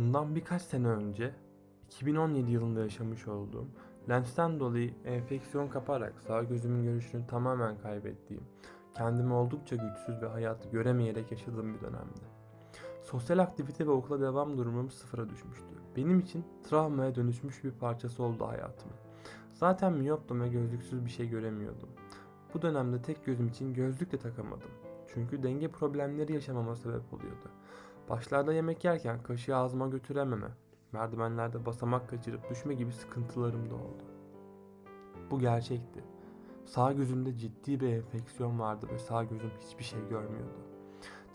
Bundan birkaç sene önce 2017 yılında yaşamış olduğum lensten dolayı enfeksiyon kaparak sağ gözümün görüşünü tamamen kaybettiğim, kendimi oldukça güçsüz ve hayatı göremeyerek yaşadığım bir dönemdi. Sosyal aktivite ve okula devam durumum sıfıra düşmüştü. Benim için travmaya dönüşmüş bir parçası oldu hayatımın. Zaten miyoptum ve gözlüksüz bir şey göremiyordum. Bu dönemde tek gözüm için gözlük de takamadım. Çünkü denge problemleri yaşamama sebep oluyordu. Başlarda yemek yerken kaşığı ağzıma götürememe, merdivenlerde basamak kaçırıp düşme gibi sıkıntılarım da oldu. Bu gerçekti. Sağ gözümde ciddi bir enfeksiyon vardı ve sağ gözüm hiçbir şey görmüyordu.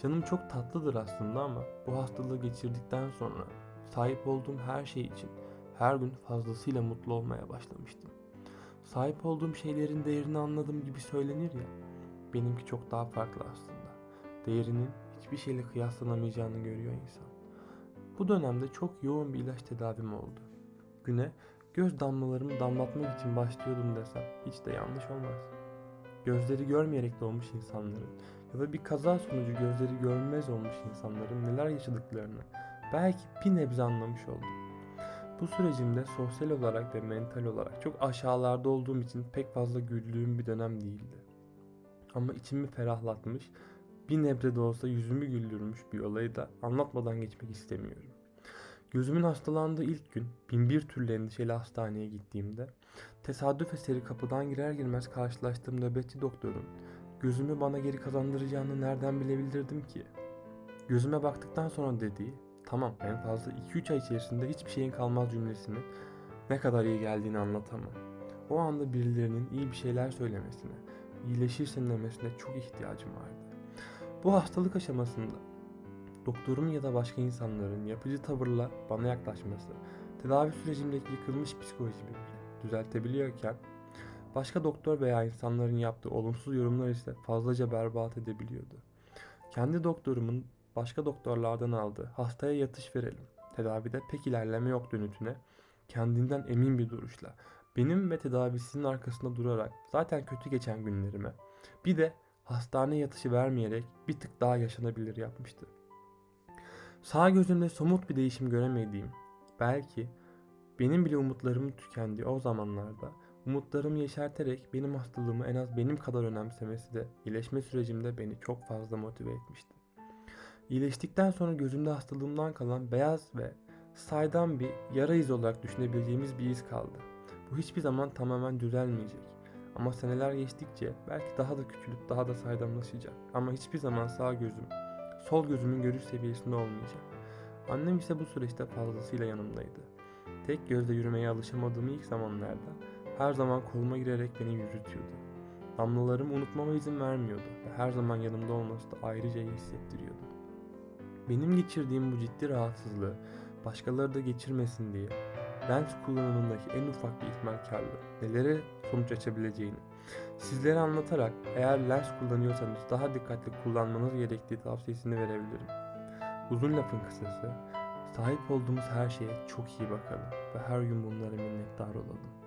Canım çok tatlıdır aslında ama bu hastalığı geçirdikten sonra sahip olduğum her şey için her gün fazlasıyla mutlu olmaya başlamıştım. Sahip olduğum şeylerin değerini anladığım gibi söylenir ya. Benimki çok daha farklı aslında. Değerinin hiçbir şeyle kıyaslanamayacağını görüyor insan. Bu dönemde çok yoğun bir ilaç tedavim oldu. Güne göz damlalarımı damlatmak için başlıyordum desem hiç de yanlış olmaz. Gözleri görmeyerek doğmuş insanların ya da bir kaza sonucu gözleri görmez olmuş insanların neler yaşadıklarını belki bir nebze anlamış oldum. Bu sürecimde sosyal olarak ve mental olarak çok aşağılarda olduğum için pek fazla güldüğüm bir dönem değildi. Ama içimi ferahlatmış, bir nebze de olsa yüzümü güldürmüş bir olayı da anlatmadan geçmek istemiyorum. Gözümün hastalandığı ilk gün binbir türlü endişeli hastaneye gittiğimde tesadüf eseri kapıdan girer girmez karşılaştığım nöbetçi doktorun gözümü bana geri kazandıracağını nereden bilebilirdim ki? Gözüme baktıktan sonra dediği tamam en fazla 2-3 ay içerisinde hiçbir şeyin kalmaz cümlesini ne kadar iyi geldiğini anlatamam. O anda birilerinin iyi bir şeyler söylemesine, iyileşirsin demesine çok ihtiyacım vardı. Bu hastalık aşamasında doktorun ya da başka insanların yapıcı tavırla bana yaklaşması, tedavi sürecimdeki yıkılmış psikolojimi düzeltebiliyorken başka doktor veya insanların yaptığı olumsuz yorumlar ise fazlaca berbat edebiliyordu. Kendi doktorumun başka doktorlardan aldığı hastaya yatış verelim, tedavide pek ilerleme yok dönütüne kendinden emin bir duruşla benim ve tedavisinin arkasında durarak zaten kötü geçen günlerime bir de hastane yatışı vermeyerek bir tık daha yaşanabilir yapmıştı. Sağ gözümde somut bir değişim göremediğim, belki benim bile umutlarımın tükendiği o zamanlarda umutlarımı yeşerterek benim hastalığımı en az benim kadar önemsemesi de iyileşme sürecimde beni çok fazla motive etmişti. İyileştikten sonra gözümde hastalığımdan kalan beyaz ve saydam bir yara izi olarak düşünebileceğimiz bir iz kaldı. Bu hiçbir zaman tamamen düzelmeyecek. Ama seneler geçtikçe belki daha da küçülüp daha da saydamlaşacak. Ama hiçbir zaman sağ gözüm, sol gözümün görüş seviyesinde olmayacak. Annem ise bu süreçte fazlasıyla yanımdaydı. Tek gözle yürümeye alışamadığım ilk zamanlarda her zaman koluma girerek beni yürütüyordu. Damlalarımı unutmama izin vermiyordu ve her zaman yanımda olması da ayrıca iyi hissettiriyordu. Benim geçirdiğim bu ciddi rahatsızlığı başkaları da geçirmesin diye lens kullanımındaki en ufak bir ihmalkarlığı nelere sonuç açabileceğini sizlere anlatarak eğer lens kullanıyorsanız daha dikkatli kullanmanız gerektiği tavsiyesini verebilirim. Uzun lafın kısası sahip olduğumuz her şeye çok iyi bakalım ve her gün bunlara minnettar olalım.